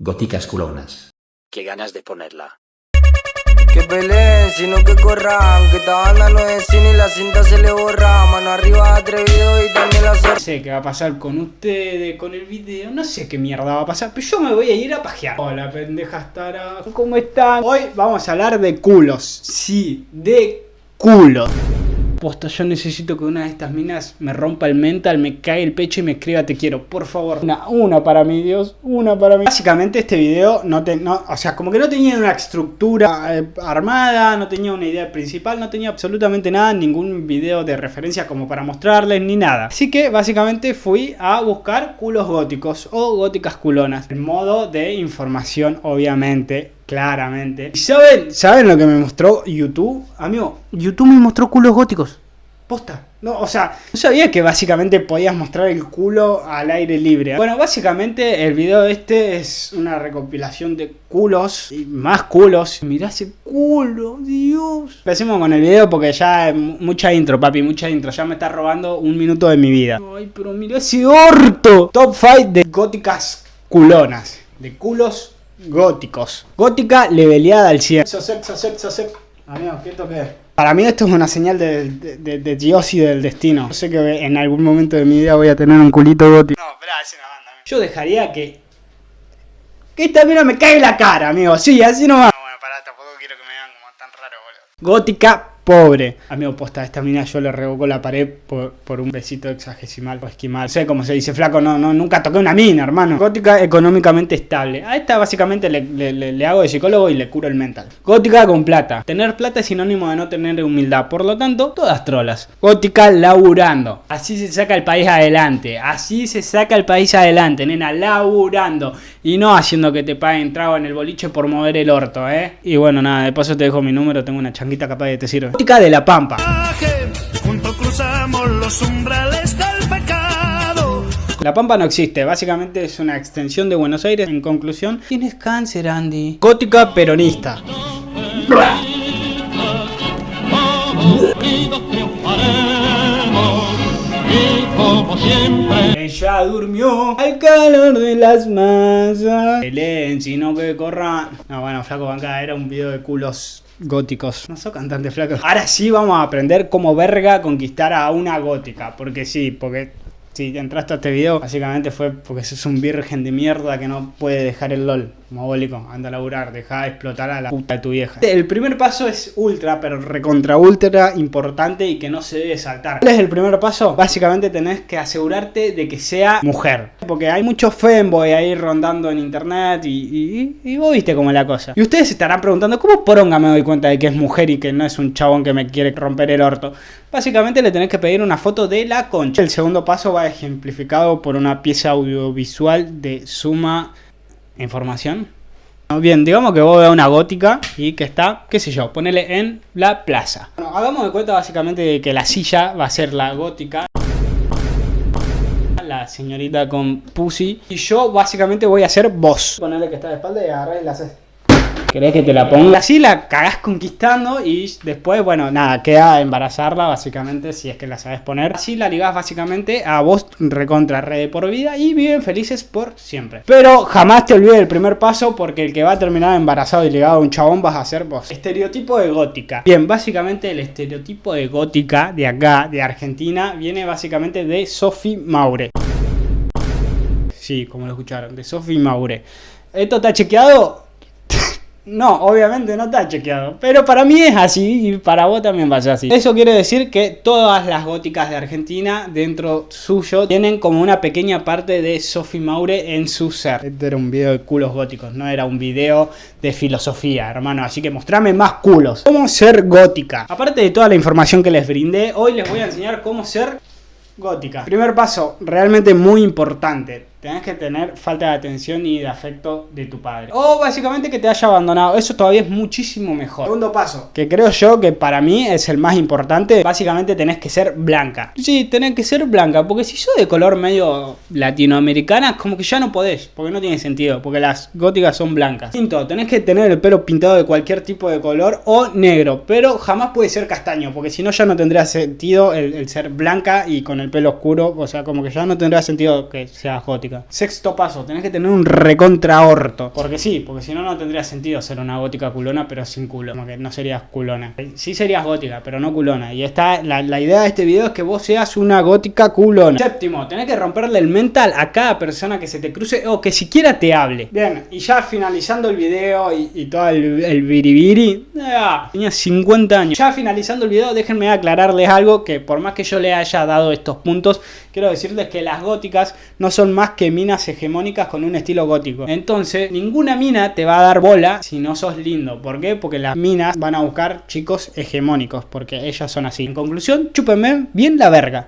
Góticas culonas. Qué ganas de ponerla. Que peleen, sino que corran Que esta banda no es cine y la cinta se le borra Mano arriba atrevido y también la No sé qué va a pasar con ustedes, con el video, no sé qué mierda va a pasar, pero yo me voy a ir a pajear. Hola pendejas taras, ¿cómo están? Hoy vamos a hablar de culos, sí, de culos. Posta, yo necesito que una de estas minas me rompa el mental, me cae el pecho y me escriba te quiero, por favor. Una, una para mí, Dios, una para mí. Básicamente este video no te, no, o sea, como que no tenía una estructura eh, armada, no tenía una idea principal, no tenía absolutamente nada, ningún video de referencia como para mostrarles ni nada. Así que básicamente fui a buscar culos góticos o góticas culonas. En modo de información, obviamente, Claramente. ¿Y saben, saben lo que me mostró YouTube? Amigo, YouTube me mostró culos góticos. Posta. No, o sea, no sabía que básicamente podías mostrar el culo al aire libre. Bueno, básicamente el video este es una recopilación de culos y más culos. Mirá ese culo, Dios. Empecemos con el video porque ya mucha intro, papi, mucha intro. Ya me está robando un minuto de mi vida. Ay, pero mirá ese orto. Top 5 de góticas culonas. De culos góticos. Gótica leveleada al 100. Sosep, sosep, sosep. Amigo, ¿qué toque? Para mí esto es una señal de, de, de, Dios y del destino. Yo sé que en algún momento de mi vida voy a tener un culito gótico. No, espera, es una banda. Yo dejaría que... Que esta mira me cae la cara, amigo. Sí, así no va. No, bueno, pará, tampoco quiero que me vean como tan raro, boludo. Gótica pobre. Amigo, posta, esta mina yo le revoco la pared por, un besito exagesimal o esquimal. Sé cómo se dice, flaco, no, no, nunca toqué una mina, hermano. Gótica económicamente estable. A esta básicamente le, le, hago de psicólogo y le curo el mental. Gótica con plata. Tener plata es sinónimo de no tener humildad. Por lo tanto, todas trolas. Gótica laburando. Así se saca el país adelante. Así se saca el país adelante, nena, laburando. Y no haciendo que te paguen trago en el boliche por mover el orto, ¿eh? Y bueno, nada, de paso te dejo mi número, tengo una changuita capaz de te sirve de la Pampa. La Pampa no existe, básicamente es una extensión de Buenos Aires. En conclusión, tienes cáncer, Andy. Gótica peronista. Ella durmió al calor de las masas. Peleen, sino que corran. No, bueno, flaco, banca, era un video de culos góticos. No soy cantante flaco. Ahora sí vamos a aprender cómo verga conquistar a una gótica. Porque sí, porque si entraste a este video, básicamente fue porque sos un virgen de mierda que no puede dejar el LOL. Mogólico, anda a laburar, deja de explotar a la puta de tu vieja. El primer paso es ultra, pero recontra ultra importante y que no se debe saltar. ¿Cuál es el primer paso? Básicamente tenés que asegurarte de que sea mujer. Porque hay muchos femboy ahí rondando en internet y, y, vos viste cómo es la cosa. Y ustedes se estarán preguntando, ¿cómo poronga me doy cuenta de que es mujer y que no es un chabón que me quiere romper el orto? Básicamente le tenés que pedir una foto de la concha. El segundo paso va ejemplificado por una pieza audiovisual de suma información. Bien, digamos que vos veas una gótica y que está, qué sé yo, ponele en la plaza. Bueno, hagamos de cuenta básicamente de que la silla va a ser la gótica. La señorita con pussy. Y yo básicamente voy a ser vos. Ponele que está de espalda y agarrás y la ¿Querés que te la ponga? Así la cagás conquistando y después, bueno, nada, queda embarazarla básicamente si es que la sabes poner. Así la ligás básicamente a vos recontra red por vida y viven felices por siempre. Pero jamás te olvides del primer paso porque el que va a terminar embarazado y ligado a un chabón vas a ser vos. Estereotipo de gótica. Bien, básicamente el estereotipo de gótica de acá, de Argentina, viene básicamente de Sophie Maure. Sí, como lo escucharon, de Sophie Maure. ¿Esto está chequeado? No, obviamente no está chequeado. Pero para mí es así y para vos también va a ser así. Eso quiere decir que todas las góticas de Argentina dentro suyo tienen como una pequeña parte de Sophie Maure en su ser. Este era un video de culos góticos, no era un video de filosofía, hermano. Así que mostrame más culos. ¿Cómo ser gótica? Aparte de toda la información que les brindé, hoy les voy a enseñar cómo ser gótica. Primer paso, realmente muy importante tenés que tener falta de atención y de afecto de tu padre. O básicamente que te haya abandonado. Eso todavía es muchísimo mejor. Segundo paso, que creo yo que para mí es el más importante. Básicamente tenés que ser blanca. Sí, tenés que ser blanca. Porque si sos de color medio latinoamericana, como que ya no podés. Porque no tiene sentido. Porque las góticas son blancas. Quinto, tenés que tener el pelo pintado de cualquier tipo de color o negro. Pero jamás puede ser castaño. Porque si no ya no tendría sentido el, el ser blanca y con el pelo oscuro. O sea, como que ya no tendría sentido que seas gótica. Gótica. Sexto paso, tenés que tener un recontra orto. Porque sí, porque si no, no tendría sentido ser una gótica culona, pero sin culo. Como que no serías culona. Sí serías gótica, pero no culona. Y está, la, la idea de este video es que vos seas una gótica culona. Séptimo, tenés que romperle el mental a cada persona que se te cruce o que siquiera te hable. Bien, y ya finalizando el video y, y todo el, el biribiri, tenía 50 años. Ya finalizando el video, déjenme aclararles algo que por más que yo le haya dado estos puntos, quiero decirles que las góticas no son más que minas hegemónicas con un estilo gótico. Entonces, ninguna mina te va a dar bola si no sos lindo. ¿Por qué? Porque las minas van a buscar chicos hegemónicos, porque ellas son así. En conclusión, chúpenme bien la verga.